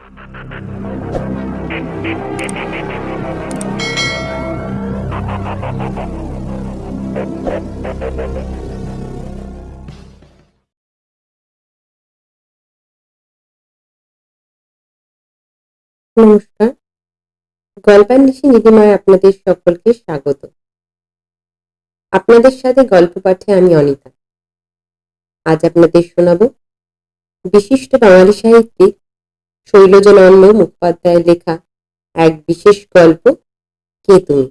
নমস্কার। গল্পান্বেষী নিধিমায় আপনাদের সকলকে স্বাগত। আপনাদের সাথে গল্প পাঠে আমি অনিতা। আজ আপনাদের শোনাব বিশিষ্ট বাঙালি সাহিত্যিক শৈলজনন্দ মুখোপাধ্যায়ের লেখা এক বিশেষ গল্প, কে তুমি?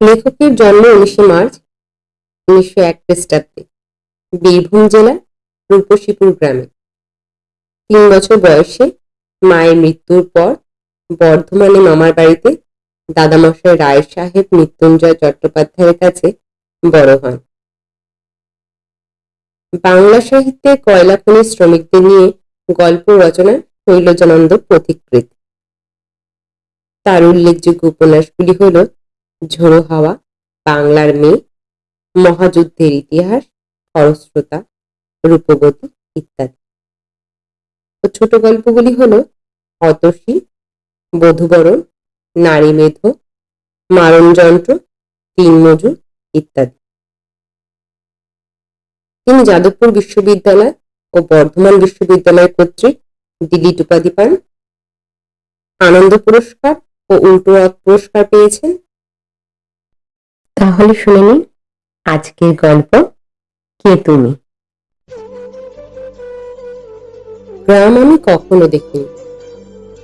লেখকের জন্ম উনিশে মার্চ উনিশশো এক খ্রিস্টাব্দে বীরভূম জেলার রূপসীপুর গ্রামে। তিন বছর বয়সে মায়ের মৃত্যুর পর বর্ধমানে মামার বাড়িতে দাদামশাই রায় সাহেব মৃত্যুঞ্জয় চট্টোপাধ্যায়ের কাছে বড় হন। বাংলা সাহিত্যে কয়লা খনি শ্রমিকদের নিয়ে গল্প রচনা শৈলজানন্দ পথিকৃত তার উল্লেখযোগ্য উপন্যাসগুলি হল ঝোড়ো হাওয়া, বাংলার মেয়ে, মহাযুদ্ধের ইতিহাস, খরস্রোতা রূপবতী ইত্যাদি। ও ছোট গল্পগুলি হল অতসী, বধুবরণ, নারী মেধ, মারণযন্ত্র, তিন মজুর ইত্যাদি। তিনি যাদবপুর বিশ্ববিদ্যালয় ও বর্ধমান বিশ্ববিদ্যালয় কর্তৃক ডিলিট উপাধি পান। আনন্দ পুরস্কার ও উল্টো রথ পুরস্কার পেয়েছেন। তাহলে শুনে নিন আজকের গল্প কে তুমি? গ্রাম আমি কখনো দেখিনি।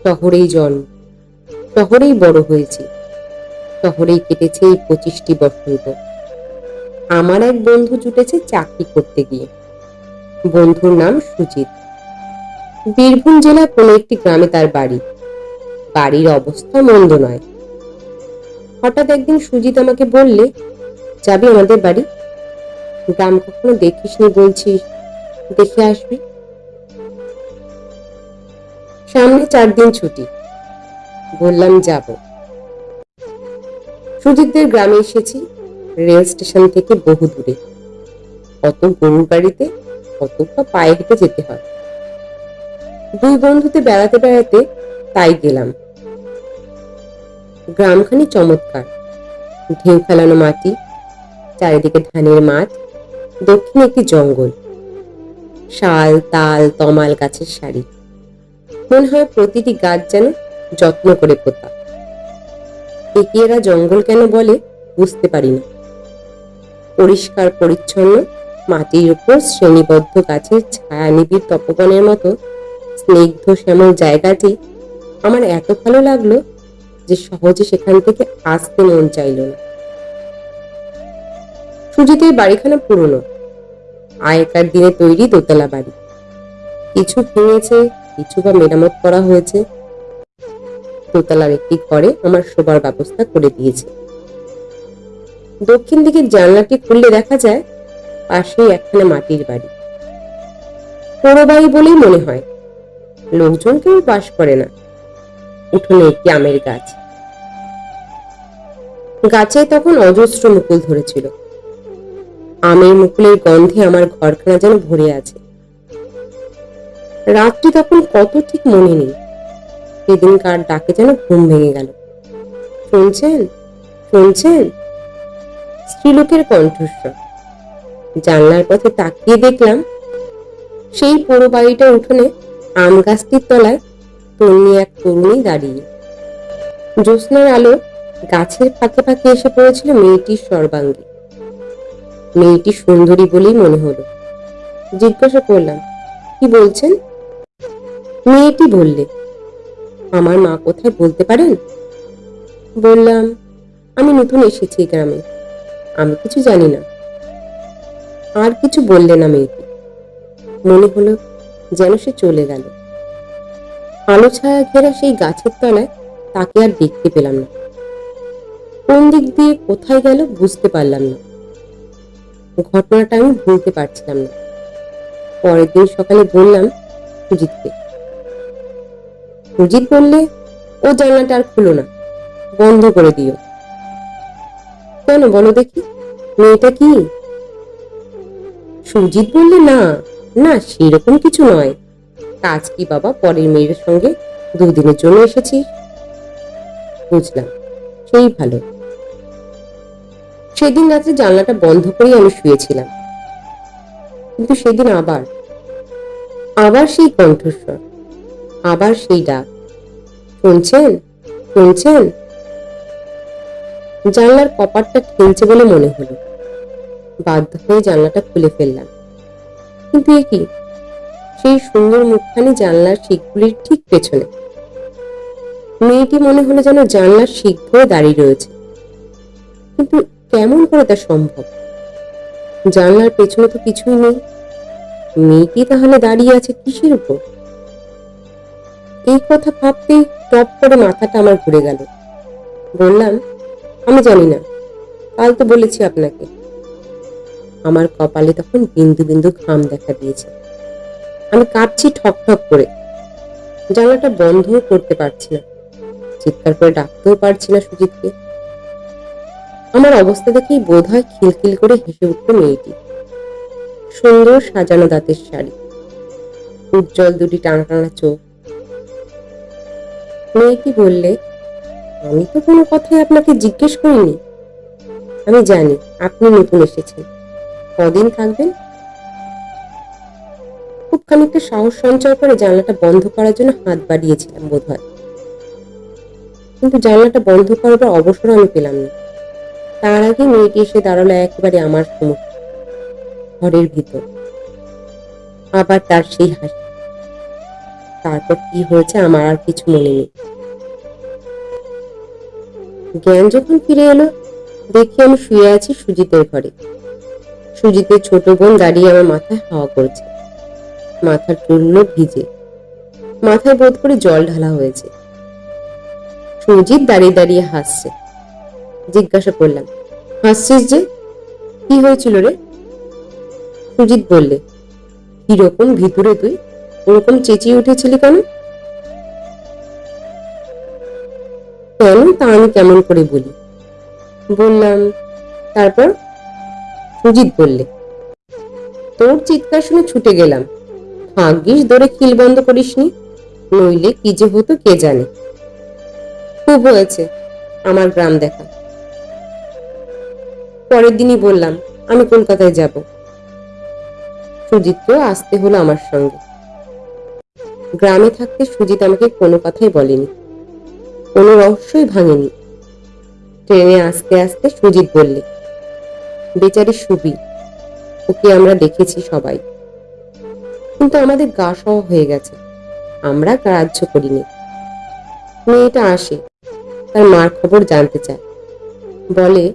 শহরেই জন্ম, শহরেই বড় হয়েছি, শহরেই কেটেছে এই পঁচিশটি বসন্ত। আমার এক বন্ধু জুটেছে চাকরি করতে গিয়ে। বন্ধুর নাম সুজিত। বীরভূম জেলার কোনো একটি গ্রামে তার বাড়ি। বাড়ির অবস্থা মন্দ নয়। হঠাৎ একদিন সুজিত আমাকে বললে, যাবি আমাদের বাড়ি? গ্রাম কখনো দেখিসনি বলছিস দেখে আসবি। সামনে চার দিন ছুটি। বললাম, যাব। সুজিতদের গ্রামে এসেছি। রেল স্টেশন থেকে বহু দূরে। কত গরুর বাড়িতে কতটা পায়ে হেঁটে যেতে হয়। দুই বন্ধুতে বেড়াতে বেড়াতে তাই গেলাম। গ্রামখানি চমৎকার। ঢেউ ফেলানো মাটি, চারিদিকে ধানের মাঠ, দক্ষিণে একটি জঙ্গল। শাল, তাল, তমাল গাছের সারি। মনে হয় প্রতিটি গাছ যেন যত্ন করে পোতা। একে এরা জঙ্গল কেন বলে বুঝতে পারি না। পরিষ্কার, পরিচ্ছন্ন, মাটির উপর শ্রেণীবদ্ধ গাছের ছায়া নিবিড় তপবনের মতো স্নিগ্ধ শ্যামল জায়গাটি আমার এত ভালো লাগল যে সহজে সেখান থেকে আসতে মন চাইল না। সুজিতের বাড়িখানা পুরনো। আগেকার দিনে তৈরি দোতলা বাড়ি। কিছু ভেঙেছে, কিছু বা মেরামত করা হয়েছে। দোতলার একটি ঘরে আমার শোবার ব্যবস্থা করে দিয়েছে। দক্ষিণ দিকের জানলাটি খুললে দেখা যায় পাশেই একখানা মাটির বাড়ি। পোড়ো বাড়ি বলেই মনে হয় লোকজন কেউ বাস করে না। উঠোনে একটি আমের গাছ। গাছে তখন অজস্র মুকুল ধরেছিল। আমের মুকুলের গন্ধে আমার ঘরখানা যেন ভরে আছে। রাত্রি তখন কত ঠিক মনে নেই। সেদিনকার ডাকে যেন ঘুম ভেঙে গেল। শুনছেন? শুনছেন? স্ত্রীলোকের কণ্ঠস্বর। জানলার পথে তাকিয়ে দেখলাম, সেই পোড়ো বাড়িটার উঠোনে আম গাছটির তলায় তন্নি এক তরুণী দাঁড়িয়ে। জ্যোৎস্নার আলো গাছের ফাঁকে ফাঁকে এসে পড়েছিল মেয়েটির সর্বাঙ্গে। মেয়েটি সুন্দরী বলেই মনে হলো। জিজ্ঞাসা করলাম, কি বলছেন? মেয়েটি বললে, আমার মা কোথায় বলতে পারেন? বললাম, আমি নতুন এসেছি গ্রামে। আমি কিছু জানি না। আর কিছু বললে না মেয়েটি। মনে হলো যেন সে চলে গেল। আলো ছায়া ঘেরা সেই গাছের তলায় তাকে আর দেখতে পেলাম না। কোন দিক দিয়ে কোথায় গেল বুঝতে পারলাম না। ঘটনাটা আমি ভুলতে পারছিলাম না। পরের দিন সকালে বললাম সুজিতকে। সুজিত বললে, ও জানলাটা আর খুলো না। বন্ধ করে দিও। কেন বলো দেখি? মেয়েটা কি? সুজিত বললে, না না, সেরকম কিছু নয়। কাজ কি বাবা, পরের মেয়ের সঙ্গে দুদিনের জন্য এসেছি। বুঝলাম, সেই ভালো। সেদিন রাত্রে জানলাটা বন্ধ করেই আমি শুয়েছিলাম। কিন্তু সেদিন আবার আবার সেই কণ্ঠস্বর, আবার সেই ডাক। শুনছেন? শুনছেন? জানলার কপাটটা ঠেলছে বলে মনে হলো। বাধ্য হয়ে জানলাটা খুলে ফেললাম। কিন্তু এ কি? সেই সুন্দর মুখখানি জানলার শিখগুলির ঠিক পেছনে। মেয়েটি মনে হলো যেন জানলার শিখ ধরে দাঁড়িয়ে রয়েছে। কিন্তু কেমন করে তা সম্ভব? জানলার পেছনে তো কিছুই নেই। মেয়েটি তাহলে দাঁড়িয়ে আছে কিসের উপর? এই কথা ভাবতেই টপ করে মাথাটা আমার ঘুরে গেল। বললাম আমি জানি না। কাল তো বলেছি আপনাকে। আমার কপালে তখন বিন্দু বিন্দু ঘাম দেখা দিয়েছে। আমি কাঁপছি ঠক ঠক করে। জানলাটা বন্ধও করতে পারছি না। চিৎকার করে ডাকতেও পারছি না সুজিতকে। আমার অবস্থা দেখেই বোধ হয় খিলখিল করে হেসে উঠল মেয়েটি। সুন্দর সাজানো দাঁতের শাড়ি। উজ্জ্বল দুটি টানা টানা চোখ। মেয়েটি বললে আমি তো কোনো কথাই আপনাকে জিজ্ঞেস করিনি। আমি জানি আপনি নতুন এসেছেন। কদিন থাকবেন? খুব খানিকটা সাহস সঞ্চয় করে জানলাটা বন্ধ করার জন্য হাত বাড়িয়েছিলাম বোধ হয় কিন্তু জানলাটা বন্ধ করবার অবসর আমি পেলাম না। তার আগে মেয়েটি এসে দাঁড়াল একেবারে আমার সম্মুখে ঘরের ভিতর। আবার তার সেই হাসি। তারপর কি হয়েছে আমার আর কিছু মনে নেই। জ্ঞান যখন ফিরে এলো, দেখি আমি শুয়ে আছি সুজিতের ঘরে। সুজিতের ছোট বোন দাঁড়িয়ে আমার মাথায় হাওয়া করছে। মাথার চুলগুলো ভিজে। মাথায় বোধ করে জল ঢালা হয়েছে। সুজিত দাঁড়িয়ে দাঁড়িয়ে হাসছে। জিজ্ঞাসা করলাম, হাসছিস যে? কি হয়েছিল রে? সুজিত বললে কীরকম ভিতরে তুই? ওরকম চেঁচিয়ে উঠেছিলি কেন? কেন তা আমি কেমন করে বলি? বললাম, তারপর সুজিত বললে, তোর চিৎকার শুনে ছুটে গেলাম। ভাগ্যিস ধরে খিল বন্ধ করিসনি, নইলে কি যে হতো কে জানে। খুব হয়েছে, আমার গ্রাম দেখা। পরের দিনই বললাম, আমি কলকাতায় যাব। সুজিতকেও আসতে হলো আমার সঙ্গে। গ্রামে থাকতে সুজিত আমাকে কোনো কথাই বলেনি। কোনো রহস্যই ভাঙেনি। ট্রেনে আস্তে আস্তে সুজিত বললে, বেচারি সুবি, ওকে আমরা দেখেছি সবাই। কিন্তু আমাদের গা সহ হয়ে গেছে। আমরা গ্রাহ্য করিনি। মেয়েটা আসে, তার মার খবর জানতে চায়। বলে,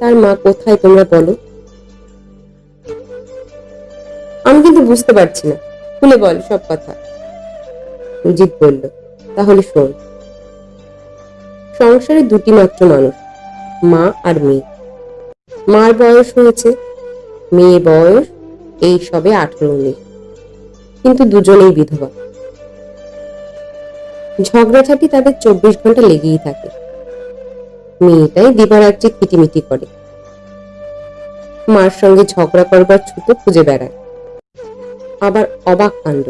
তার মা কোথায় তোমরা বলো? আমি কিন্তু বুঝতে পারছি না। খুলে বল সব কথা। সুজিত বলল, তাহলে শোন সংসারে দুটি মাত্র মানুষ, মা আর মেয়ে। মার বয়স হয়েছে, মেয়ে বয়স এই সবে আঠারো উনিশ কিন্তু দুজনেই বিধবা। ঝগড়াঝাটি তাদের চব্বিশ ঘণ্টা লেগেই থাকে। মেয়েটাই দিবারাত্রি কিটিমিটি করে। মার সঙ্গে ঝগড়া করবার ছুতো খুঁজে বেড়ায়। আবার অবাক কাণ্ড।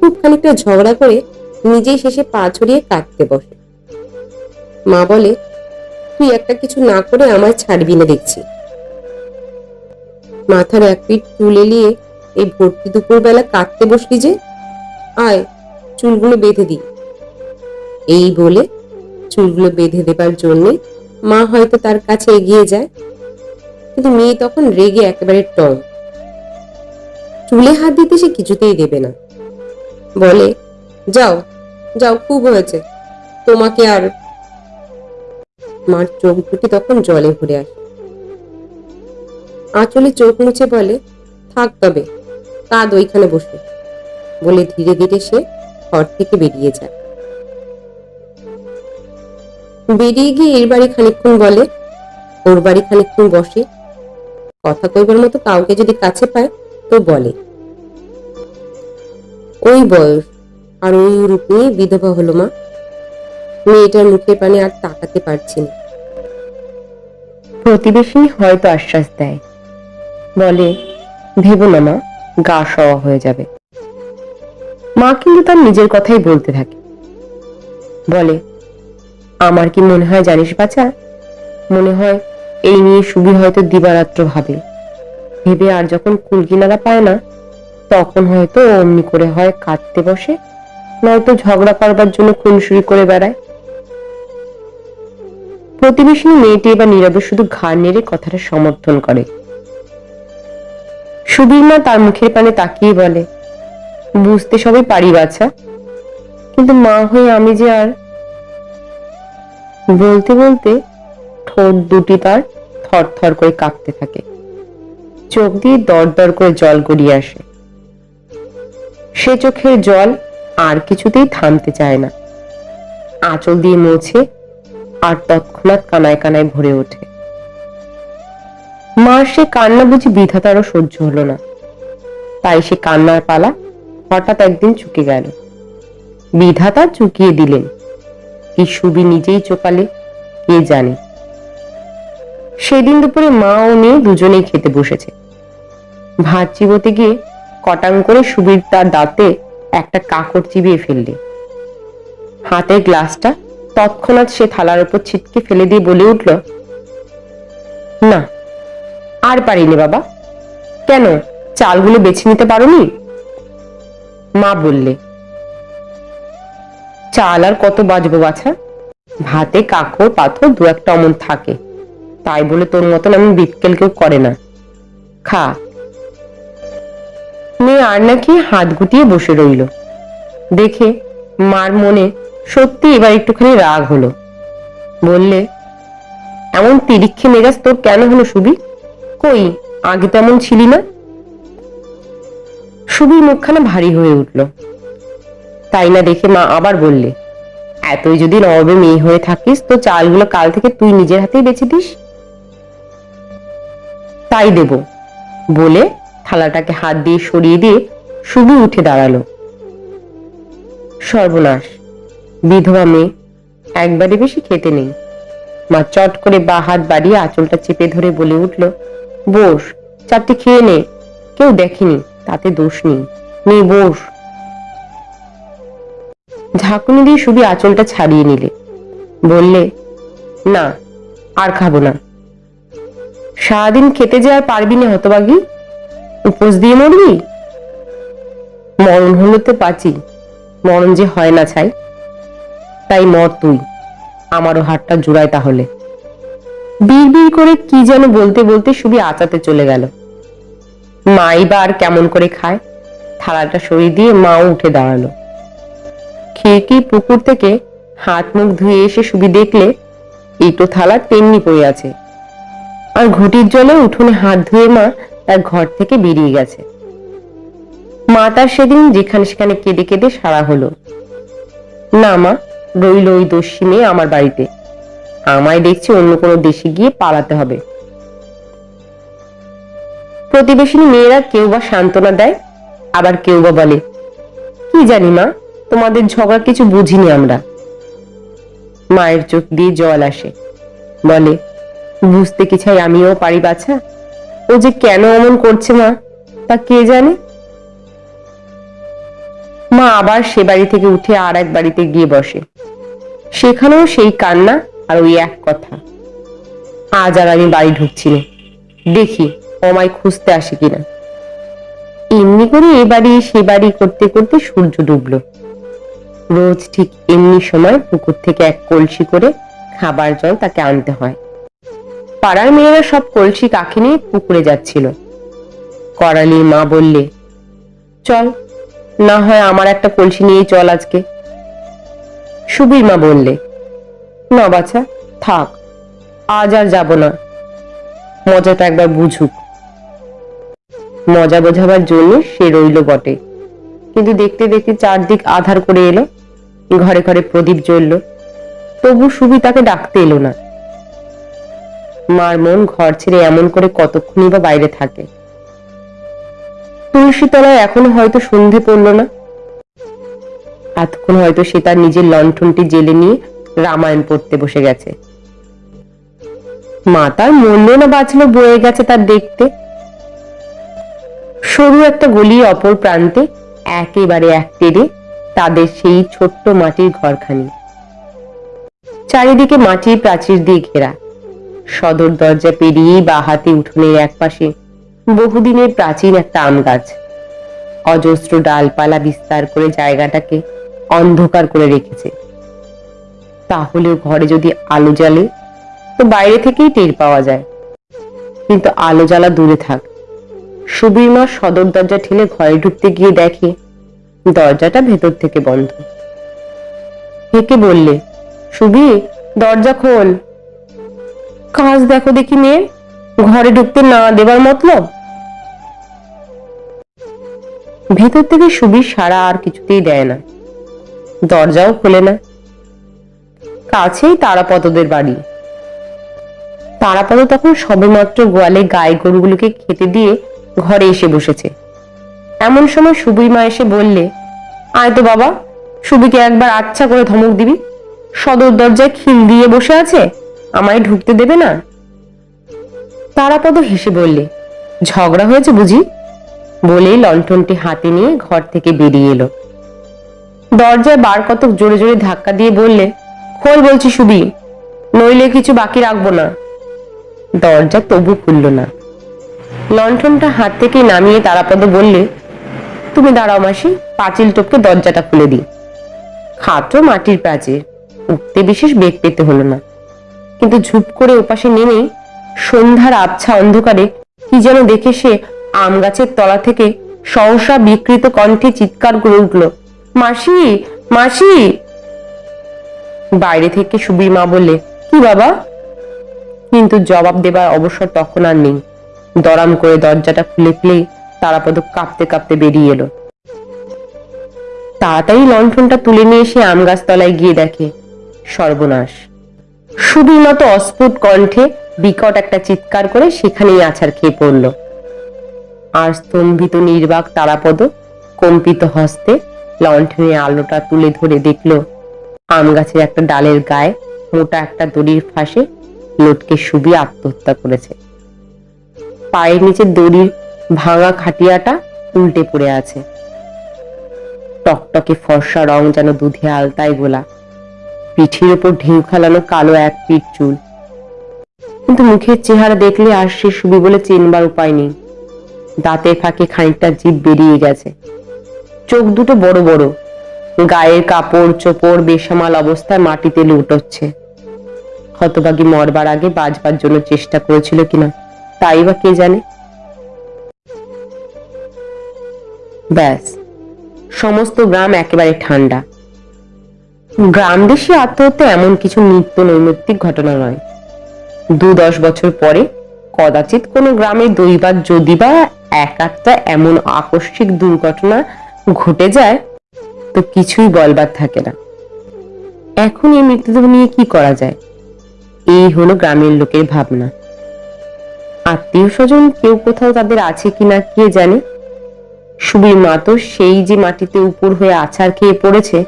খুব খানিকটা ঝগড়া করে নিজেই শেষে পা ছড়িয়ে কাঁদতে বসে। মা বলে, তুই একটা কিছু না করে আমায় ছাড়বি না দেখছি। মাথার এক পিঠ চুল এলিয়ে এই ভর্তি দুপুরবেলা কাঁদতে বসলি যে? আয়, চুলগুলো বেঁধে দি এই বলে চুলগুলো বেঁধে দেবার জন্যে মা হয়তো তার কাছে এগিয়ে যায়, কিন্তু মেয়ে তখন রেগে একেবারে টং চুলে হাত দিতে সে কিছুতেই দেবে না। বলে, যাও যাও, খুব হয়েছে। তোমাকে আর মার চোখ দুটি তখন জলে ভরে আসে। আঁচলে চোখ মুছে বলে, থাক তবে, কাঁদ ওইখানে বসে। বলে ধীরে ধীরে সে ঘর থেকে বেরিয়ে যায়। বেরিয়ে গিয়ে এর বাড়ি খানিকক্ষণ বলে ওর বাড়ি খানিকক্ষণ বসে। কথা কইবার মতো কাউকে যদি কাছে পায়, তো বলে। ওই বয়স, আর ওই রূপ বিধবা হলো মা। মেয়েটার মুখের পানে আর তাকাতে পারছি না। প্রতিবেশিনী হয়তো আশ্বাস দেয়। বলে, ভেবো না মা, গা সওয়া হয়ে যাবে। মা কিন্তু তার নিজের কথাই বলতে থাকে। বলে, আমার কি মনে হয় জানিস বাচ্চা মনে হয় এই নিয়ে সুবি হয়তো দিবারাত্র ভাবে। ভেবে আর যখন কুলকিনারা পায় না, তখন হয়তো অমনি করে হয় কাঁদতে বসে, নয়তো ঝগড়া করবার জন্য খুনসুরি করে বেড়ায়। প্রতিবেশিনী মেয়েটি এবার নীরবে শুধু ঘাড় নেড়ে কথাটা সমর্থন করে। সুবীর মা তার মুখের পানে তাকিয়ে বলে, বুঝতে সবই পারি বাছা, কিন্তু মা হয়ে আমি যে আর বলতে বলতে ঠোঁট দুটি তার থর থর করে কাঁপতে থাকে। চোখ দিয়ে দর দর করে জল গড়িয়ে আসে। সে চোখের জল আর কিছুতেই থামতে চায় না। আঁচল দিয়ে মুছে আর তৎক্ষণাৎ কানায় কানায় ভরে ওঠে। মার সে কান্না বুঝি বিধাতারও সহ্য হলো না। তাই সে কান্নার পালা হঠাৎ একদিন চুকে গেল। বিধাতা চুকিয়ে দিলেন। কি সুবি নিজেই চোকালে, কে জানে। সেদিন দুপুরে মা ও মেয়ে দুজনেই খেতে বসেছে। ভাত চিবোতে গিয়ে কটাং করে সুবীর তার দাঁতে একটা কাকড় চিবিয়ে ফেললে। হাতের গ্লাসটা তৎক্ষণাৎ সে থালার উপর ছিটকে ফেলে দিয়ে বলে উঠল, না, আর পারিনি বাবা। কেন, চালগুলো বেছে নিতে পারোনি? মা বললে, চাল আর কত বাজবো বাছা? ভাতে কাকড়, পাথর দু একটা অমন থাকে। তাই বলে তোর মতন আমি বিটকেল কেউ করে না। খা। মেয়ে আর নাকি হাত গুটিয়ে বসে রইল। দেখে মার মনে সত্যি এবার একটুখানি রাগ হলো। বললে, এমন তিরিক্ষে মেজাজ তোর কেন হলো সুবি? কই, আগে তো এমন ছিলি না? সুবির মুখখানা ভারী হয়ে উঠল। তাই না দেখে মা আবার বললে, এতই যদি নবাবে মেয়ে হয়ে থাকিস, তো চালগুলো কাল থেকে তুই নিজের হাতেই বেছে দিস? তাই দেব। বলে থালাটাকে হাত দিয়ে সরিয়ে দিয়ে সুবি উঠে দাঁড়াল। সর্বনাশ। বিধবা মেয়ে, একবারে বেশি খেতে নেই। মা চট করে বা হাত বাড়িয়ে আঁচলটা চেপে ধরে বলে উঠল, বস, চারটে খেয়ে নে। কেউ দেখেনি, তাতে দোষ নেই। নে, বস। ঝাঁকুনি দিয়ে শুধু আঁচলটা ছাড়িয়ে নিলে। বললে, না, আর খাব না। সারাদিন খেতে যে আর পারবি না হতবাগি। উপোস দিয়ে মরবি? মরণ হলো তো পাচি মরণ যে হয় না ছাই। তাই মর তুই। আমারও হাতটা জোড়ায় তাহলে। বিড় করে কি যেন বলতে বলতে সুবি আচাতে চলে গেল। মাই বা আর কেমন করে খায়? থালাটা সরিয়ে দিয়ে মাও উঠে দাঁড়াল। খিড়কি পুকুর থেকে হাত মুখ ধুয়ে এসে সুবি দেখলে এইটো থালা তেমনি পড়ে আছে। আর ঘটির জলে উঠোনে হাত ধুয়ে মা তার ঘর থেকে বেরিয়ে গেছে। মা তার সেদিন যেখানে সেখানে কেঁদে কেঁদে সারা হলো। না মা রইল ওই দস্যি মেয়ে আমার বাড়িতে। আমায় দেখছি অন্য কোনো দেশে গিয়ে পালাতে হবে। প্রতিবেশিনী মেয়েরা কেউ বা সান্ত্বনা দেয়, আবার কেউ বা বলে, কি জানি মা, তোমাদের ঝগড়া কিছু বুঝিনি আমরা। মায়ের চোখ দিয়ে জল আসে, বলে, বুঝতে কি চাই আমিও পারি বাছা? ও যে কেন অমন করছে মা, তা কে জানে? মা আবার সে বাড়ি থেকে উঠে আর এক বাড়িতে গিয়ে বসে। সেখানেও সেই কান্না আর ওই এক কথা। আজ আর আমি বাড়ি ঢুকছি না। দেখি আমায় খুঁজতে আসে কিনা। এমনি করে এ বাড়ি, সে বাড়ি করতে করতে সূর্য ডুবলো। রোজ ঠিক এমনি সময় পুকুর থেকে এক কলসি করে খাবার জল তাকে আনতে হয়। পাড়ার মেয়েরা সব কলসি কাকে নিয়ে পুকুরে যাচ্ছিল। করালি মা বললে, চল না হয় আমার একটা কলসি নিয়ে চল আজকে। সুবীর মা বললে, না বাছা, থাক, আজ আর যাব না। মজাটা একবার বুঝুক। মজা বোঝাবার জন্য সে রইল বটে। কিন্তু দেখতে দেখতে চারদিক আধার করে এলো, ঘরে ঘরে প্রদীপ জ্বলল। তবু সুবি তাকে ডাকতে এলো না। মার মন ঘর ছেড়ে এমন করে কতক্ষণই বা বাইরে থাকে। তুলসী তলায় এখনও হয়তো সন্ধে পড়ল না। এতক্ষণ হয়তো সে তার নিজের লণ্ঠনটি জেলে নিয়ে রামায়ণ পড়তে বসে গেছে। মা তার মরল না, বাঁচলো, বয়ে গেছে তার দেখতে। সরু একটা গলি অপর প্রান্তে একেবারে এক টেরে তাদের সেই ছোট্ট মাটির ঘরখানি। চারিদিকে মাটির প্রাচীর দিয়ে ঘেরা। সদর দরজা পেরিয়েই বা হাতে উঠোনের এক পাশে বহুদিনের প্রাচীন একটা আম গাছ। অজস্র ডালপালা বিস্তার করে জায়গাটাকে অন্ধকার করে রেখেছে। তাহলেও ঘরে যদি আলো জ্বালে, তো বাইরে থেকেই টের পাওয়া যায়। কিন্তু আলো জ্বালা দূরে থাক। সুবীর মা সদর দরজা ঠেলে ঘরে ঢুকতে গিয়ে দেখে, দরজাটা ভেতর থেকে বন্ধ। হেকে বললে সুবি দরজা খোল। কাজ দেখো দেখি মেয়ে ঘরে ঢুকতে না দেবার মতলব? ভেতর থেকে সুবীর সারা আর কিছুতেই দেয় না। দরজাও খোলে না। কাছেই তারাপদদের বাড়ি। তারাপদ তখন সবেমাত্র গোয়ালে গায়ে গরুগুলোকে খেতে দিয়ে ঘরে এসে বসেছে। এমন সময় সুবীর মা এসে বললে, আয় তো বাবা সুবিকে একবার আচ্ছা করে ধমক দিবি। সদর দরজায় খিল দিয়ে বসে আছে, আমায় ঢুকতে দেবে না? তারাপদ হেসে বললে, ঝগড়া হয়েছে বুঝি? বলেই লণ্ঠনটি হাতে নিয়ে ঘর থেকে বেরিয়ে এলো। দরজায় বার কতক জোরে জোরে ধাক্কা দিয়ে বললে, খোল বলছি সুবি, নইলে কিছু বাকি রাখব না। দরজা তবু খুলল না। লণ্ঠনটা হাত থেকে নামিয়ে তারাপদ বললে, তুমি দাঁড়াও মাসি, পাঁচিল টপকে দরজাটা খুলে দিই। খাটো মাটির প্রাচীর, উঠতে বিশেষ বেগ পেতে হলো না। কিন্তু ঝুপ করে ওপাশে নেমেই সন্ধ্যার আবছা অন্ধকারে কি যেন দেখে সে আম গাছের তলা থেকে সহসা বিকৃত কণ্ঠে চিৎকার করে উঠল, মাসি মাসি! বাইরে থেকে সুবীর মা বললে, কি বাবা? কিন্তু জবাব দেবার অবসর তখন আর নেই। দরাম করে দরজাটা খুলে ফেলেই তারাপদ কাঁপতে কাঁপতে বেরিয়ে এলো। তাড়াতাড়ি লণ্ঠনটা তুলে নিয়ে এসে আম গাছ তলায় গিয়ে দেখে, সর্বনাশ। মতো অস্ফুট কণ্ঠে বিকট একটা চিৎকার করে সেখানেই আছাড় খেয়ে পড়ল। আর স্তম্ভিত নির্বাক তারাপদ কম্পিত হস্তে লণ্ঠনের আলোটা তুলে ধরে দেখল, আম গাছের একটা ডালের গায়ে মোটা একটা দড়ির ফাঁসে লোটকে সুবি আত্মহত্যা করেছে। পায়ের নিচে দড়ির ভাঙা খাটিয়াটা উল্টে পড়ে আছে। টকটকে ফর্সা রং যেন দুধে আলতায় গোলা। পিঠির উপর ঢেউ খেলানো কালো এক পিঠ চুল। কিন্তু মুখের চেহারা দেখলে আর সে সুবি বলে চেনবার উপায় নেই। দাঁতের ফাঁকে খানিকটা জিভ বেরিয়ে গেছে। চোখ দুটো বড় বড়। গায়ের কাপড়, চোপড়, বেসামাল অবস্থায় মাটিতে লুটোচ্ছে। হতবাগী মরবার আগে বাজবার জন্য চেষ্টা করেছিল কিনা, তাই বা কে জানে? ব্যাস, সমস্ত গ্রাম একেবারে ঠান্ডা। গ্রাম দেশে আত্মহত্যা এমন কিছু নিত্য নৈমিত্তিক ঘটনা নয়। দু দশ বছর পরে কদাচিৎ কোনো গ্রামে দৈবাত যদি বা এক একটা এমন আকস্মিক দুর্ঘটনা ঘটে যায়, তো কিছুই বলবার থাকে না। এখন এই মৃতদেহ নিয়ে কি করা যায়? এই হলো গ্রামের লোকের ভাবনা। আত্মীয় স্বজন কেউ কোথাও তাদের আছে কিনা কে জানে? সুবীর মা তো সেই যে মাটিতে উপর হয়ে আছাড় খেয়ে পড়েছে,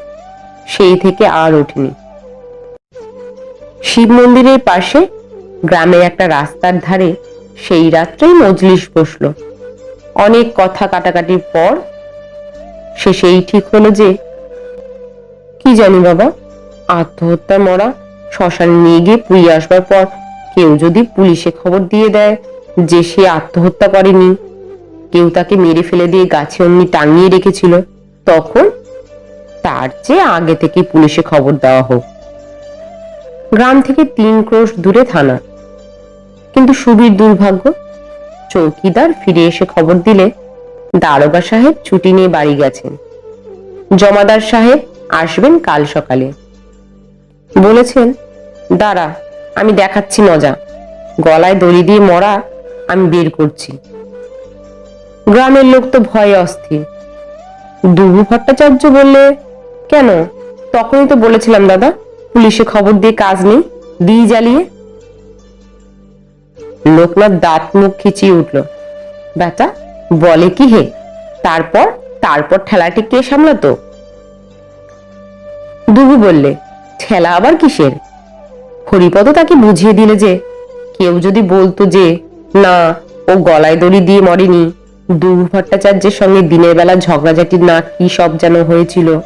সেই থেকে আর ওঠেনি। শিব মন্দিরের পাশে গ্রামের একটা রাস্তার ধারে সেই রাত্রেই মজলিস বসল। অনেক কথা কাটাকাটির পর সে সেই ঠিক হলো যে, কি জানি বাবা আত্মহত্যা মরা শ্মশানে নিয়ে গিয়ে পুড়িয়ে আসবার পর কেউ যদি পুলিশে খবর দিয়ে দেয় যে সে আত্মহত্যা করেনি, কেউ তাকে মেরে ফেলে দিয়ে গাছে অমনি টাঙিয়ে রেখেছিল, তখন তার চেয়ে আগে থেকে পুলিশে খবর দেওয়া হোক। গ্রাম থেকে তিন ক্রোশ দূরে থানা। কিন্তু সুবীর দুর্ভাগ্য, চৌকিদার ফিরে এসে খবর দিলে দারোগা সাহেব ছুটি নিয়ে বাড়ি গেছেন। জমাদার সাহেব আসবেন কাল সকালে। বলেছেন, দাঁড়া, আমি দেখাচ্ছি মজা। গলায় দড়ি দিয়ে মরা আমি বের করছি। গ্রামের লোক তো ভয়ে অস্থির। দুবু ভট্টাচার্য বললে, কেন? তখনই তো বলেছিলাম দাদা। পুলিশে খবর দিয়ে কাজ নেই, দিই জ্বালিয়ে। লোকনাথ দাঁত মুখ খিচিয়ে উঠল। বেটা, বলে কি হে? তারপর? তারপর ঠেলাটি কে সামলাতো? দুবু বললে, ঠেলা আবার কিসের? হরিপদ তাকে বুঝিয়ে দিলে যে, কেউ যদি বলতো যে, না, ও গলায় দড়ি দিয়ে মরেনি, দুবু ভট্টাচার্যের সঙ্গে দিনের বেলা ঝগড়াঝাটি না কি সব যেন হয়েছিল?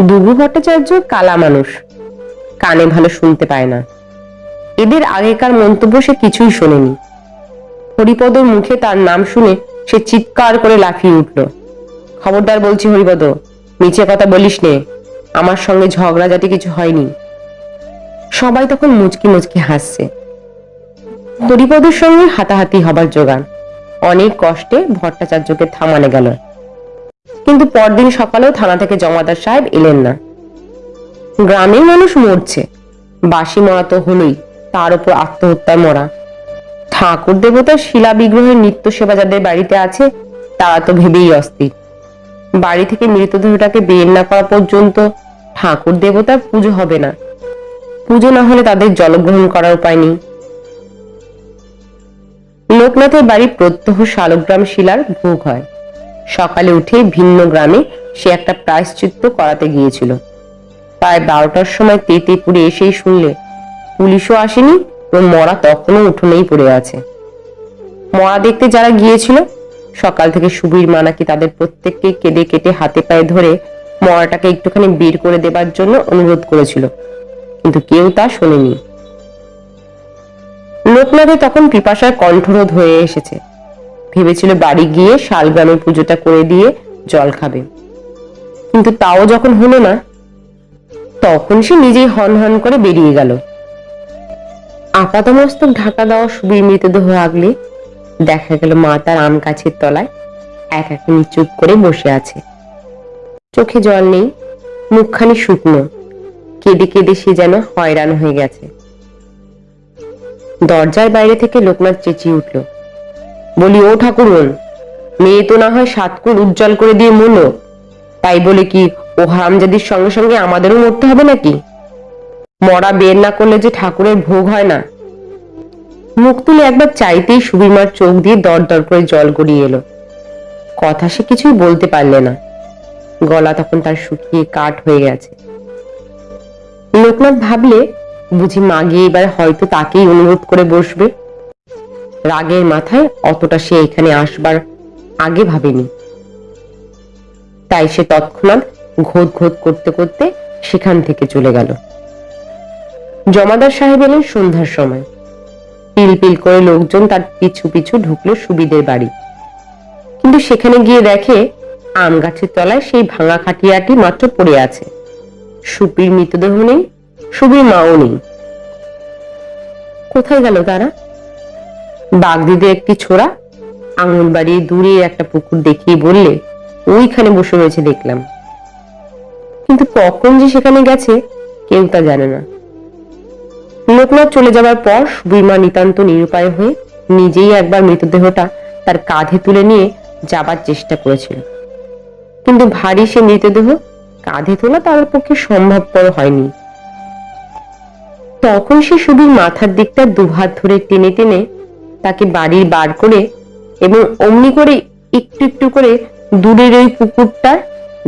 দুবু ভট্টাচার্য কালা মানুষ। কানে ভালো শুনতে পায় না। এদের আগেকার মন্তব্য সে কিছুই শোনেনি। হরিপদর মুখে তার নাম শুনে সে চিৎকার করে লাফিয়ে উঠল। খবরদার বলছি হরিপদ, মিছে কথা বলিস নে, আমার সঙ্গে ঝগড়াঝাটি কিছু হয়নি। সবাই তখন মুচকি মুচকি হাসছে। হরিপদের সঙ্গে হাতাহাতি হবার জোগান অনেক কষ্টে ভট্টাচার্যকে থামানো গেল। কিন্তু পরদিন সকালেও থানা থেকে জমাদার সাহেব এলেন না। গ্রামের মানুষ মরছে। বাসি মরা তো হলোই, তার উপর আত্মহত্যায় মরা। ঠাকুর দেবতার শিলা বিগ্রহের নিত্য সেবা যাদের বাড়িতে আছে, তারা তো ভেবেই অস্থির। বাড়ি থেকে মৃতদেহটাকে বের না করা পর্যন্ত ঠাকুর দেবতার পুজো হবে না। পুজো না হলে তাদের জলগ্রহণ করার উপায় নেই। লোকনাথের বাড়ি প্রত্যহ শালগ্রাম শিলার ভোগ হয়। সকালে উঠে ভিন্ন গ্রামে সে একটা প্রায়শ্চিত্ত করাতে গিয়েছিল। প্রায় বারোটার সময় তেতে পুড়ে এসেই শুনলে, পুলিশও আসেনি এবং মরা তখনও উঠোনেই পড়ে আছে। মরা দেখতে যারা গিয়েছিল, সকাল থেকে সুবীর মানাকি তাদের প্রত্যেককে কেঁদে কেটে হাতে পায়ে ধরে মরাটাকে একটুখানি বের করে দেবার জন্য অনুরোধ করেছিল, কিন্তু কেউ তা শোনেনি। লোকনাথে তখন পিপাসার কণ্ঠরোধ হয়ে এসেছে। ভেবেছিল বাড়ি গিয়ে শালগ্রামে পুজোটা করে দিয়ে জল খাবে। কিন্তু তাও যখন হলো না তখন সে নিজেই হন হন করে বেরিয়ে গেল। আপাতমস্তক ঢাকা দেওয়া সুবীর মৃতদেহ আগলে দেখা গেল মা তার আম গাছের তলায়। এক একখানি চুপ করে বসে আছে। চোখে জল নেই, মুখখানি শুকনো। কেঁদে কেঁদে সে যেন হয়রান হয়ে গেছে। দরজার বাইরে থেকে লোকনাথ চেঁচিয়ে উঠল। বলি, ও ঠাকুরন মেয়ে তো না হয় সাতকুর উজ্জ্বল করে দিয়ে মরল। তাই বলে কি ও হারামজাদির সঙ্গে সঙ্গে আমাদেরও মরতে হবে নাকি? মরা বের না করলে যে ঠাকুরের ভোগ হয় না। মুখ তুলে একবার চাইতেই সুবিমার চোখ দিয়ে দর দর করে জল গড়িয়ে এলো। কথা সে কিছুই বলতে পারলে না। গলা তখন তার শুকিয়ে কাঠ হয়ে গেছে। লোকনাথ ভাবলে, বুঝি মা গিয়ে এবার হয়তো তাকেই অনুরোধ করে বসবে। রাগের মাথায় অতটা সে এখানে আসবার আগে ভাবেনি। তাই সে তৎক্ষণাৎ ঘোত ঘোত করতে করতে সেখান থেকে চলে গেল। জমাদার সাহেব এলেন সন্ধ্যার সময়। পিল পিল করে লোকজন তার পিছু পিছু ঢুকলো সুবিদের বাড়ি। কিন্তু সেখানে গিয়ে দেখে আম গাছের তলায় সেই ভাঙা খাটিয়াটি মাত্র পড়ে আছে। সুপির মৃতদেহ নেই, সুবির মাও নেই। কোথায় গেল তারা? বাগদিদের একটি ছোড়া আঙুল বাড়িয়ে দূরে একটা পুকুর দেখিয়ে বললে, ওইখানে বসে রয়েছে, দেখলাম। কিন্তু কখন যে সেখানে গেছে, কেউ তা জানে না। লোকনাথ চলে যাবার পর সুবিমা নিতান্ত নিরুপায় হয়ে নিজেই একবার মৃতদেহটা তার কাঁধে তুলে নিয়ে যাবার চেষ্টা করেছিল। কিন্তু ভারী সে মৃতদেহ কাঁধে তোলা তার পক্ষে সম্ভবপর হয়নি। তখন সে সুবীর মাথার দিকটা দুহাত ধরে টেনে টেনে তাকে বাড়ির বার করে এবং অমনি করে একটু একটু করে দূরের ওই পুকুরটার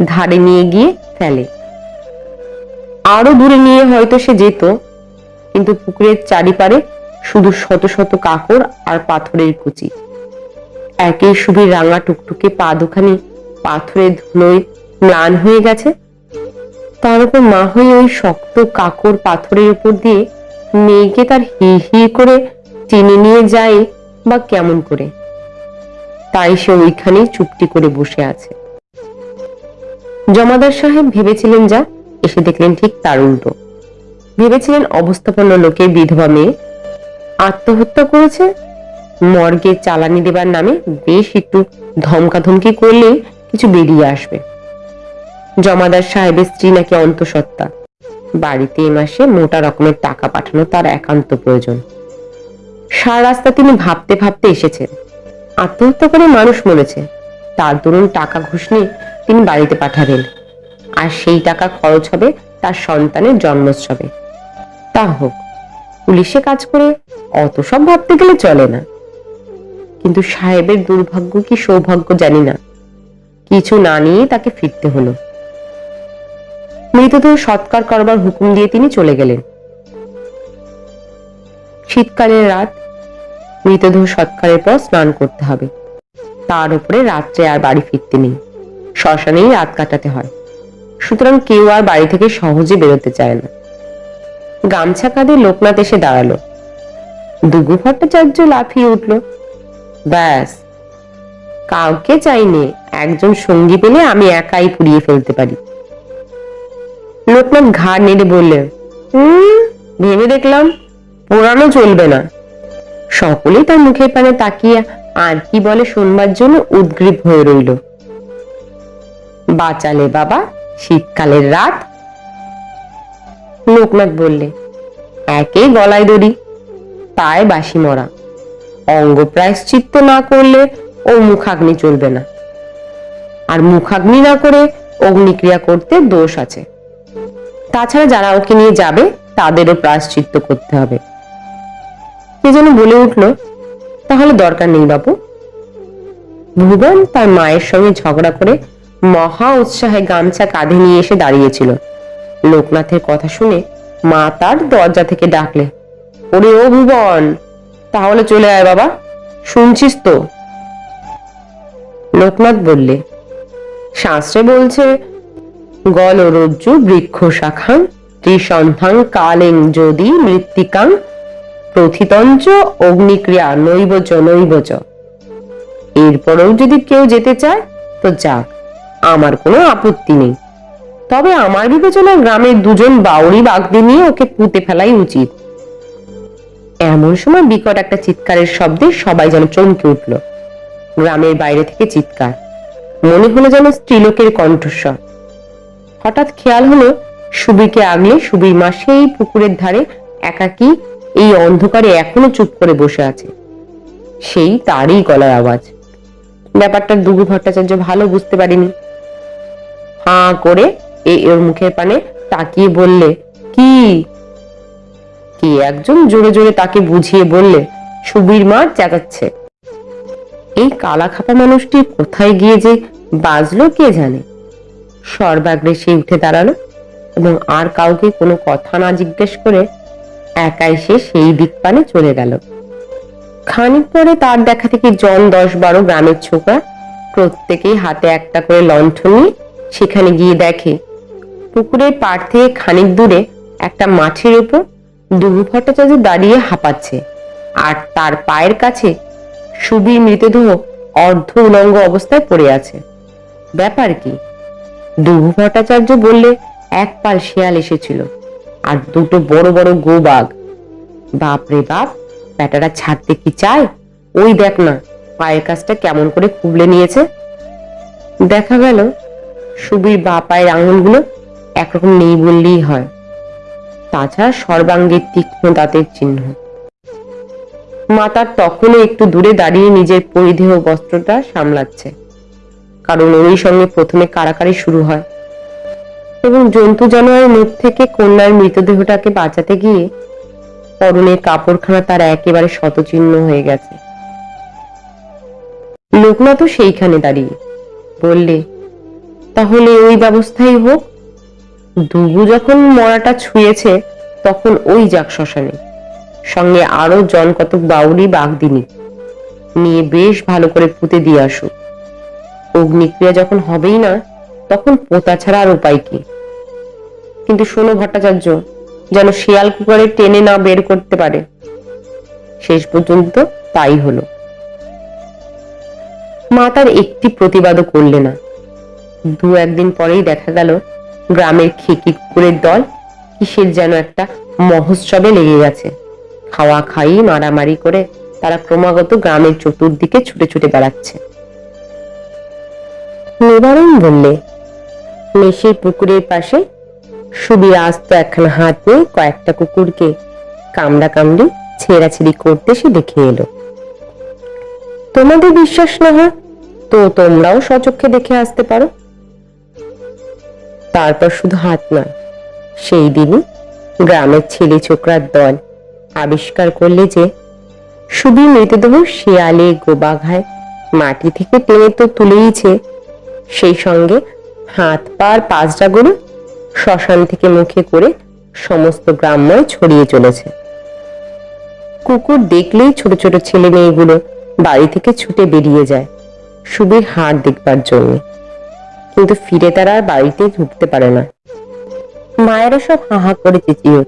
ধারে নিয়ে গিয়ে ফেলে। আরও দূরে নিয়ে হয়তো সে যেত, কিন্তু পুকুরের চারিপারে শুধু শত শত কাকড় আর পাথরের কুচি। একেই সুবীর রাঙা টুকটুকে পা দুখানি পাথরের ধুলোয় ম্লান হয়ে গেছে। তার উপর মা হয়ে ওই শক্ত কাকড় পাথরের উপর দিয়ে মেয়েকে তার হি হি করে টেনে নিয়ে যায় বা কেমন করে। তাই সে ওইখানেই চুপটি করে বসে আছে। জমাদার সাহেব ভেবেছিলেন যা, এসে দেখলেন ঠিক তার উল্টো। ভেবেছিলেন অবস্থাপন্ন লোকের বিধবা মেয়ে। আত্মহত্যা করেছে। মর্গে চালানি দেবার নামে বেশ একটু ধমকাধমকি করলেই কিছু বেরিয়ে আসবে। জমাদার সাহেবের স্ত্রী নাকি অন্তঃসত্ত্বা। বাড়িতে এ মাসে মোটা রকমের টাকা পাঠানো তার একান্ত প্রয়োজন। সারা রাস্তা তিনি ভাবতে ভাবতে এসেছেন। আত্মহত্যা করে মানুষ মরেছে। তার দরুন টাকা ঘুষ নিয়ে তিনি বাড়িতে পাঠাবেন। আর সেই টাকা খরচ হবে তার সন্তানের জন্মোৎসবে। তা হোক, পুলিশে কাজ করে অত সব ভাবতে গেলে চলে না। কিন্তু সাহেবের দুর্ভাগ্য কি সৌভাগ্য জানি না। কিছু না নিয়ে তাকে ফিরতে হলো। মৃতদেহ সৎকার করবার হুকুম দিয়ে তিনি চলে গেলেন। শীতকালের রাত, মৃতদেহ সৎকারের পর স্নান করতে হবে। তার উপরে রাত্রে আর বাড়ি ফিরতে নেই। শ্মশানেই রাত কাটাতে হয়। সুতরাং কেউ আর বাড়ি থেকে সহজে বেরোতে চায় না। গামছা কাঁধে লোকনাথ এসে দাঁড়াল। দুগু ভট্টাচার্য লাফিয়ে উঠল। ব্যাস, কাউকে চাইনি একজন সঙ্গী পেলে আমি একাই পুড়িয়ে ফেলতে পারি। লোকনাথ ঘাড় নেড়ে বললেন হুম, ভেবে দেখলাম পোড়ানো চলবে না। সকলেই তার মুখের পানে তাকিয়ে আর কি বলে শুনবার জন্য উদ্গ্রীব হয়ে রইল। বাঁচালে বাবা, শীতকালের রাত। লোকনাথ বললে একে গলায় দড়ি, পায়ে বাসি মরা। অঙ্গ প্রায়শ্চিত্ত না করলে ও মুখাগ্নি চলবে না। আর মুখাগ্নি না করে অগ্নিক্রিয়া করতে দোষ আছে। তাছাড়া যারা ওকে নিয়ে যাবে, তাদেরও প্রায়শ্চিত্ত করতে হবে। কে যেন বলে উঠল, তাহলে দরকার নেই বাবু ভুবন তার মায়ের সঙ্গে ঝগড়া করে মহা উৎসাহে গামছা কাঁধে নিয়ে এসে দাঁড়িয়েছিল। লোকনাথের কথা শুনে মা তার দরজা থেকে ডাকলে, ওরে ও ভুবন, তাহলে চলে আয় বাবা, শুনছিস তো? লোকনাথ বললে, শাস্ত্রে বলছে, গলরজ্জু বৃক্ষ শাখাং ত্রিসন্ধাং কালেং যদি মৃত্তিকাং প্রথিতঞ্চ অগ্নিক্রিয়া নৈবচ নৈবচ এরপরেও যদি কেউ যেতে চায়, তো যাক আমার কোনো আপত্তি নেই। তবে আমার বিবেচনায় গ্রামের দুজন বাউরি বাগদি নিয়ে ওকে পুঁতে ফেলাই উচিত। এমন সময় বিকট একটা চিৎকারের শব্দে সবাই যেন চমকে উঠল। গ্রামের বাইরে থেকে চিৎকার। মনে হলো যেন স্ত্রীলোকের কণ্ঠস্বর। হঠাৎ খেয়াল হলো সুবিকে আগলে সুবির মা সেই পুকুরের ধারে একাকি এই অন্ধকারে এখনও চুপ করে বসে আছে। সেই তারই গলার আওয়াজ। ব্যাপারটা দুগু ভট্টাচার্য ভালো বুঝতে পারেনি। হাঁ করে এ ওর মুখের পানে তাকিয়ে বললে, কি? কি একজন জোরে জোরে তাকে বুঝিয়ে বললে, সুবীর মা চেঁচাচ্ছে। এই কালা খাপা মানুষটি কোথায় গিয়ে যে বাজলো কে জানে? সর্বাগ্রে সে উঠে দাঁড়াল এবং আর কাউকে কোনো কথা না জিজ্ঞেস করে একাই সে সেই দিক পানে চলে গেল। খানিক পরে তার দেখা থেকে জন দশ বারো গ্রামের ছোকরা প্রত্যেকেই হাতে একটা করে লণ্ঠন নিয়ে সেখানে গিয়ে দেখে। পুকুরের পাড় থেকে খানিক দূরে একটা মাঠের উপর দুবু ভট্টাচার্য দাঁড়িয়ে হাঁপাচ্ছে আর তার পায়ের কাছে সুবীর মৃতদেহ অর্ধ উলঙ্গ অবস্থায় পড়ে আছে। ব্যাপার কি? দুবু ভট্টাচার্য বললে এক পাল শেয়াল এসেছিল আর দুটো বড় বড় গোবাগ। বাপ রে বাপ ব্যাটারা ছাড়তে কি চায়? ওই দেখ না, পায়ের কাছটা কেমন করে খুবলে নিয়েছে। দেখা গেল সুবীর বা পায়ের আঙুলগুলো একরকম নেই বললেই হয়। তাছাড়া সর্বাঙ্গের তীক্ষ্ণ দাঁতের চিহ্ন। মাতার তখনও একটু দূরে দাঁড়িয়ে নিজের পরিধেয় বস্ত্রটা সামলাচ্ছে। কারণ ওই সঙ্গে প্রথমে কারাকারি শুরু হয়। এবং জন্তু জানোয়ারের মুখ থেকে কন্যার মৃতদেহটাকে বাঁচাতে গিয়ে পরনের কাপড়খানা তার একেবারে শতচিহ্ন হয়ে গেছে। লোকনাথও সেইখানে দাঁড়িয়ে বললে তাহলে ওই ব্যবস্থাই হোক। দুবু যখন মরাটা ছুঁয়েছে, তখন ওই যাক শ্মশানে। সঙ্গে আরও জন কতক বাউরি বাগদিনী। নিয়ে বেশ ভালো করে পুঁতে দিয়ে আসুক অগ্নিক্রিয়া যখন হবেই না, তখন পোতা ছাড়া আর উপায় কি? কিন্তু শোনো ভট্টাচার্য, যেন শিয়াল কুকারে টেনে না বের করতে পারে। শেষ পর্যন্ত তাই হলো। মা তার একটি প্রতিবাদও করলে না। দু একদিন পরেই দেখা গেল গ্রামের খেকি কুকুরের দল কিসের যেন একটা মহোৎসবে লেগে গেছে। খাওয়া খাই, মারামারি করে তারা ক্রমাগত গ্রামের চতুর্দিকে ছুটে ছুটে বেড়াচ্ছে। নিবারণ বললে, মেশির পুকুরের পাশে সুবীর আস্ত একখানা হাত নিয়ে কয়েকটা কুকুরকে কামড়া কামড়ি, ছেঁড়াছিড়ি করতে সে দেখে এলো। তোমাদের বিশ্বাস না হয়? তো তোমরাও সচক্ষে দেখে আসতে পারো। তারপর শুধু হাত নয়। সেই দিনই গ্রামের ছেলে ছোকরার দল আবিষ্কার করলে যে সুবীর মৃতদেহ শিয়ালে, গোবাঘায়, মাটি থেকে টেনে তো তুলেইছে সেই সঙ্গে হাত পার পাঁচটা গরু শ্মশান থেকে মুখে করে সমস্ত গ্রাম্যয় ছড়িয়ে চলেছে। কুকুর দেখলেই ছোট ছোট ছেলে মেয়েগুলো বাড়ি থেকে ছুটে বেরিয়ে যায় সুবীর হাট দেখবার জন্য। কিন্তু ফিরে তারা আর বাড়িতে ঢুকতে পারে না। মায়েরা সব হাহা করে চেঁচিয়ে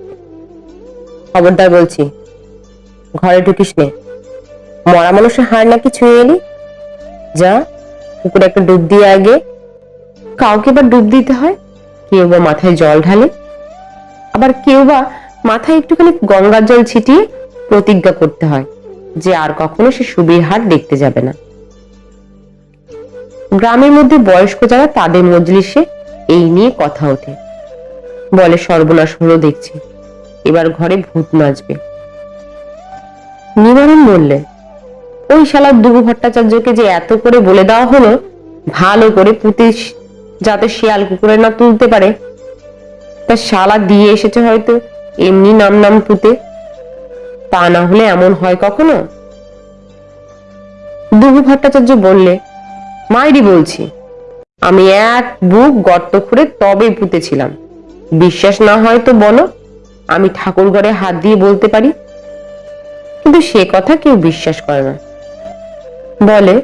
খবরদার বলছি, ঘরে ঢুকিস নে। মরা মানুষের হাড় নাকি ছুঁয়ে এলি? যা, পুকুরে একটা ডুব দিয়ে আগে। কাউকে বা ডুব দিতে হয়? কেউ বা মাথায় জল ঢালে। আবার কেউ বা মাথায় একটুখানি গঙ্গার জল ছিটিয়ে প্রতিজ্ঞা করতে হয় যে আর কখনো সে সুবির হাট দেখতে যাবে না। গ্রামের মধ্যে বয়স্ক যারা, তাদের মজলিসে এই নিয়ে কথা ওঠে। বলে, সর্বনাশ হলো দেখছি। এবার ঘরে ভূত নাচবে। নিবারণ বললে, ওই শালার দুবু ভট্টাচার্যকে যে এত করে বলে দেওয়া হলো, ভালো করে পুঁতে যাতে শিয়াল কুকুরে না তুলতে পারে। তা শালা দিয়ে এসেছে হয়তো এমনি নাম নাম পুঁতে। তা না হলে এমন হয় কখনো? দুবু ভট্টাচার্য বললে মাইরি বলছি, আমি এক বুক গর্ত খুঁড়ে তবে পুঁতেছিলাম। বিশ্বাস না হয় তো বলো, আমি ঠাকুর ঘরে হাত দিয়ে বলতে পারি। কিন্তু সে কথা কেউ বিশ্বাস করে না। বলে,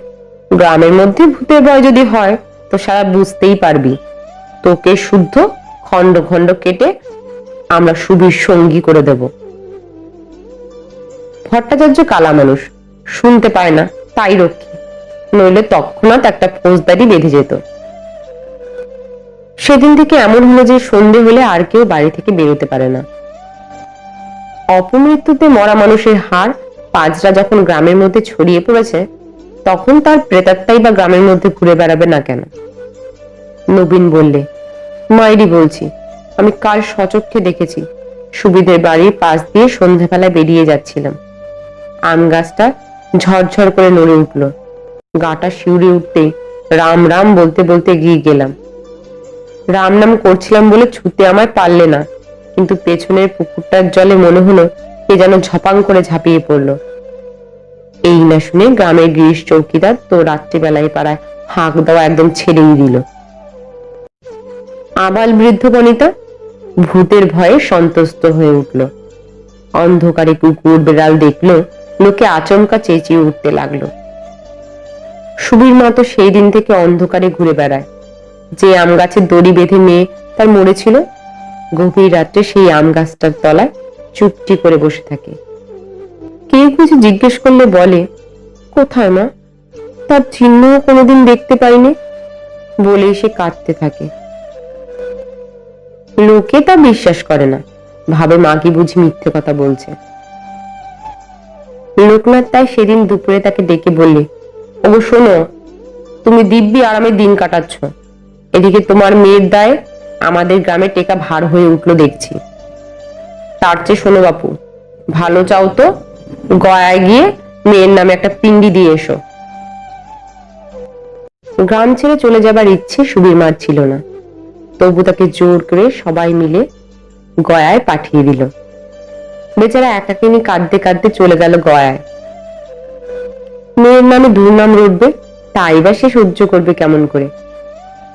গ্রামের মধ্যে ভূতের ভয় যদি হয়, তো সারা বুঝতেই পারবি। তোকে শুদ্ধ খণ্ড খণ্ড কেটে আমরা সুবীর সঙ্গী করে দেব। ভট্টাচার্য কালা মানুষ শুনতে পায় না, তাই রক্ষী। নইলে তৎক্ষণাৎ একটা ফৌজদারি বেঁধে যেত। সেদিন থেকে এমন হলো যে সন্ধে হলে আর কেউ বাড়ি থেকে বেরোতে পারে না। অপমৃত্যুতে মরা মানুষের হাড় পাঁচরা যখন গ্রামের মধ্যে ছড়িয়ে পড়েছে, তখন তার প্রেতাত্মাই বা গ্রামের মধ্যে ঘুরে বেড়াবে না কেন? নবীন বললে, মাইরি বলছি, আমি কাল সচক্ষে দেখেছি, সুবিধের বাড়ির পাশ দিয়ে সন্ধ্যাবেলা বেরিয়ে যাচ্ছিলাম। আম গাছটা ঝরঝর করে নড়ে উঠল। গাটা শিউরে উঠতেই রাম রাম বলতে বলতে গিয়ে গেলাম। রাম নাম করছিলাম বলে ছুতে আমায় পারলে না, কিন্তু পেছনের পুকুরটার জলে মনে হলো কে যেন ঝপাং করে ঝাঁপিয়ে পড়ল। এই না শুনে গ্রামের গিরিশ চৌকিদার তো রাত্রিবেলায় পাড়ায় হাঁক দেওয়া একদম ছেড়েই দিল। আবাল বৃদ্ধ বনিতা ভূতের ভয়ে সন্তুষ্ট হয়ে উঠল। অন্ধকারে কুকুর বেড়াল দেখল লোকে আচমকা চেঁচিয়ে উঠতে লাগল। সুবীর মা তো সেই দিন থেকে অন্ধকারে ঘুরে বেড়ায়। যে আম গাছের দড়ি বেঁধে মেয়ে তার মরেছিল গভীর রাত্রে সেই আম গাছটার তলায় চুপটি করে বসে থাকে। কেউ কিছু জিজ্ঞেস করলে বলে, কোথায় মা? তার চিহ্ন কোনোদিন দেখতে পাইনি? বলেই সে কাঁদতে থাকে। লোকে তা বিশ্বাস করে না। ভাবে মা কি বুঝি মিথ্যে কথা বলছে। লোকনাথ তাই সেদিন দুপুরে তাকে ডেকে বললে ও শোনো, তুমি দিব্যি আরামে দিন কাটাচ্ছ। এদিকে তোমার মেয়ের দায় আমাদের গ্রামে টেকা ভার হয়ে উঠল দেখছি। তার চেয়ে শোনো বাপু, ভালো চাও তো, গয়ায় গিয়ে মেয়ের নামে একটা পিন্ডি দিয়ে এসো। গ্রাম ছেড়ে চলে যাবার ইচ্ছে সুবীর মার ছিল না। তবু তাকে জোর করে সবাই মিলে গয়ায় পাঠিয়ে দিল। বেচারা একাকিনী কাঁদতে কাঁদতে চলে গেল গয়ায়। মেয়ের নামে দুর্নাম রটবে, তাই বা সে সহ্য করবে কেমন করে?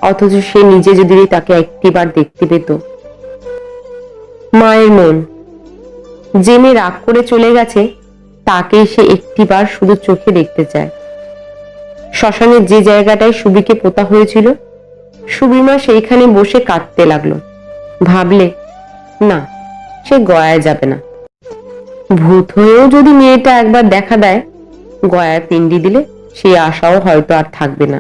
অথচ সে নিজে যদি তাকে একটিবার দেখতে পেত। মায়ের মন। যে মেয়ে রাগ করে চলে গেছে তাকে সে একটিবার শুধু চোখে দেখতে চায়। শ্মশানের যে জায়গাটায় সুবিকে পোতা হয়েছিল, সুবিমা সেইখানে বসে কাঁদতে লাগল। ভাবলে, না, সে গয়ায় যাবে না। ভূত হয়েও যদি মেয়েটা একবার দেখা দেয় গয়ায় পিণ্ডি দিলে সেই আশাও হয়তো আর থাকবে না।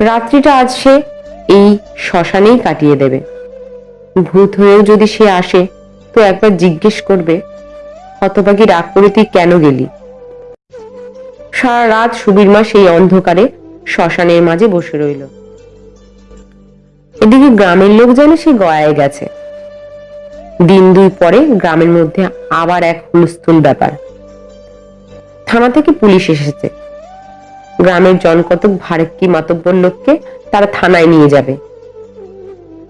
রাত্রিটা আজ সে এই শ্মশানেই কাটিয়ে দেবে। ভূত হয়েও যদি সে আসে, তো একবার জিজ্ঞেস করবে, হতভাগী রাগ করে তুই কেন গেলি? সারা রাত সুবীর মা সেই অন্ধকারে শ্মশানের মাঝে বসে রইল। এদিকে গ্রামের লোক জানে সে গয়ায় গেছে। দিন দুই পরে গ্রামের মধ্যে আবার এক হুলস্থুল ব্যাপার। থানা থেকে পুলিশ এসেছে। গ্রামের জনকতক ভারেক্কি মাতব্বর লোককে তারা থানায় নিয়ে যাবে।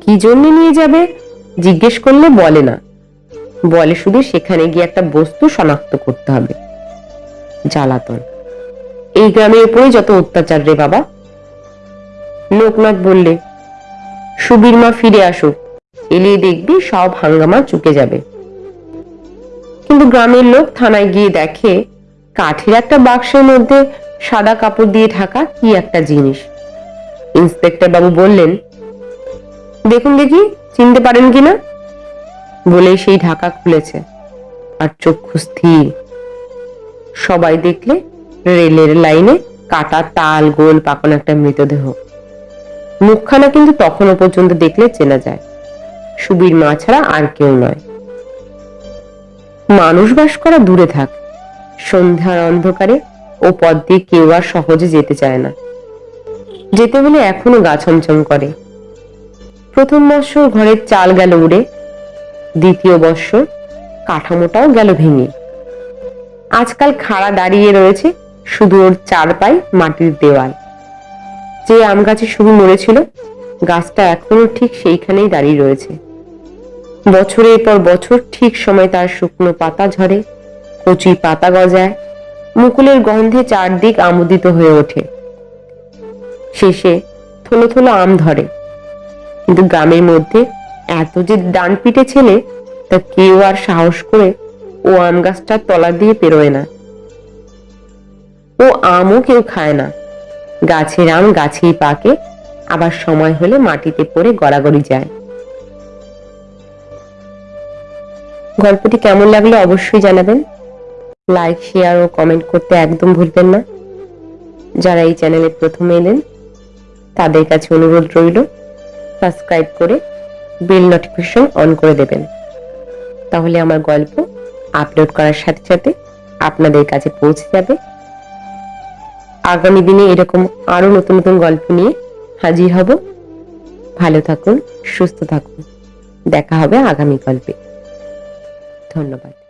কি জন্য নিয়ে যাবে? জিজ্ঞেস করলে বলে না। বলে শুধু সেখানে গিয়ে একটা বস্তু শনাক্ত করতে হবে। জ্বালাতন। এই গ্রামের উপরে যত অত্যাচার রে বাবা। লোকনাথ বললে, সুবীর মা ফিরে আসুক। এলিয়ে দেখবি সব হাঙ্গামা চুকে যাবে। কিন্তু গ্রামের লোক থানায় গিয়ে দেখে কাঠের একটা বাক্সের মধ্যে সাদা কাপড় দিয়ে ঢাকা কি একটা জিনিস। ইন্সপেক্টর বাবু বললেন, দেখুন দেখি, চিনতে পারেন কিনা বলেই সেই ঢাকা খুলেছে, আর চক্ষু স্থির। সবাই দেখলে রেলের লাইনে কাটা তাল, গোল পাকানো একটা মৃতদেহ। মুখখানা কিন্তু তখনও পর্যন্ত দেখলে চেনা যায়, সুবীর মা ছাড়া আর কেউ নয়। মানুষ বাস করা দূরে থাক সন্ধ্যার অন্ধকারে ও পথ দিয়ে কেউ আর সহজে যেতে চায় না। যেতে হলে এখনও গা ছমছম করে। প্রথম বৎসর ঘরের চাল গেল উড়ে, দ্বিতীয় বৎসর কাঠামোটাও গেল ভেঙে। আজকাল খাড়া দাঁড়িয়ে রয়েছে শুধু ওর চার পাই মাটির দেওয়াল। যে আম গাছে শুরু মরেছিল, গাছটা এখনও ঠিক সেইখানেই দাঁড়িয়ে রয়েছে। বছরের পর বছর ঠিক সময় তার শুকনো পাতা ঝরে কচি পাতা গজায়, মুকুলের গন্ধে চারদিক আমোদিত হয়ে ওঠে। শেষে থলো থলো আম ধরে। কিন্তু গ্রামের মধ্যে এত যে ডান পিটে ছেলে, তা কেউ আর সাহস করে ও আম গাছটার তলা দিয়ে পেরোয় না। ও আমও কেউ খায় না। গাছের আম গাছেই পাকে, আবার সময় হলে মাটিতে পড়ে গড়াগড়ি যায়। গল্পটি কেমন লাগল অবশ্যই জানাবেন। লাইক শেয়ার ও কমেন্ট করতে একদম ভুলবেন না। যারা এই চ্যানেলে প্রথমে এলেন, তাদের কাছে অনুরোধ রইল সাবস্ক্রাইব করে বেল নোটিফিকেশন অন করে দেবেন। তাহলে আমার গল্প আপলোড করার সাথে সাথে আপনাদের কাছে পৌঁছে যাবে। আগামী দিনে এরকম আরও নতুন নতুন গল্প নিয়ে হাজির হব। ভালো থাকুন, সুস্থ থাকুন। দেখা হবে আগামী গল্পে। ধন্যবাদ।